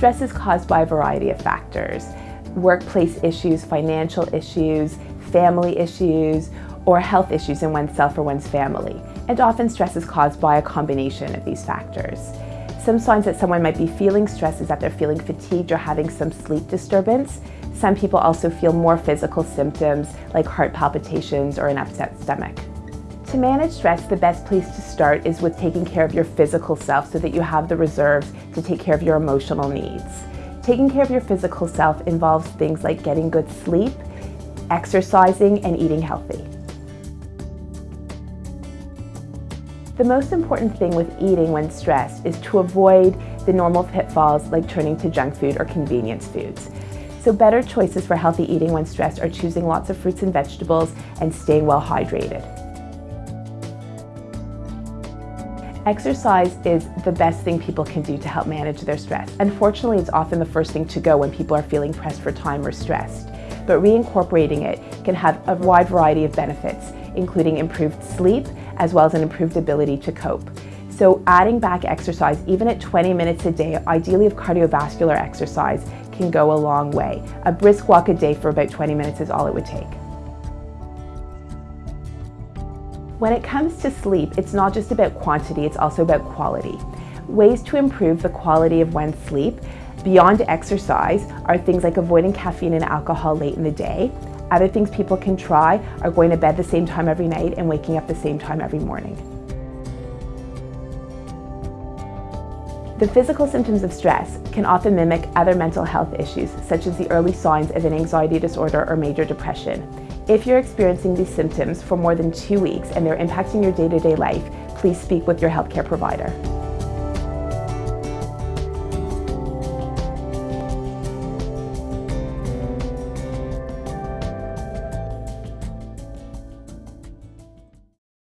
Stress is caused by a variety of factors. Workplace issues, financial issues, family issues, or health issues in oneself or one's family. And often stress is caused by a combination of these factors. Some signs that someone might be feeling stress is that they're feeling fatigued or having some sleep disturbance. Some people also feel more physical symptoms like heart palpitations or an upset stomach. To manage stress, the best place to start is with taking care of your physical self so that you have the reserves to take care of your emotional needs. Taking care of your physical self involves things like getting good sleep, exercising, and eating healthy. The most important thing with eating when stressed is to avoid the normal pitfalls like turning to junk food or convenience foods. So better choices for healthy eating when stressed are choosing lots of fruits and vegetables and staying well hydrated. Exercise is the best thing people can do to help manage their stress. Unfortunately, it's often the first thing to go when people are feeling pressed for time or stressed. But reincorporating it can have a wide variety of benefits, including improved sleep, as well as an improved ability to cope. So adding back exercise, even at 20 minutes a day, ideally of cardiovascular exercise, can go a long way. A brisk walk a day for about 20 minutes is all it would take. When it comes to sleep, it's not just about quantity, it's also about quality. Ways to improve the quality of one's sleep beyond exercise are things like avoiding caffeine and alcohol late in the day. Other things people can try are going to bed the same time every night and waking up the same time every morning. The physical symptoms of stress can often mimic other mental health issues, such as the early signs of an anxiety disorder or major depression. If you're experiencing these symptoms for more than two weeks and they're impacting your day-to-day -day life, please speak with your healthcare provider.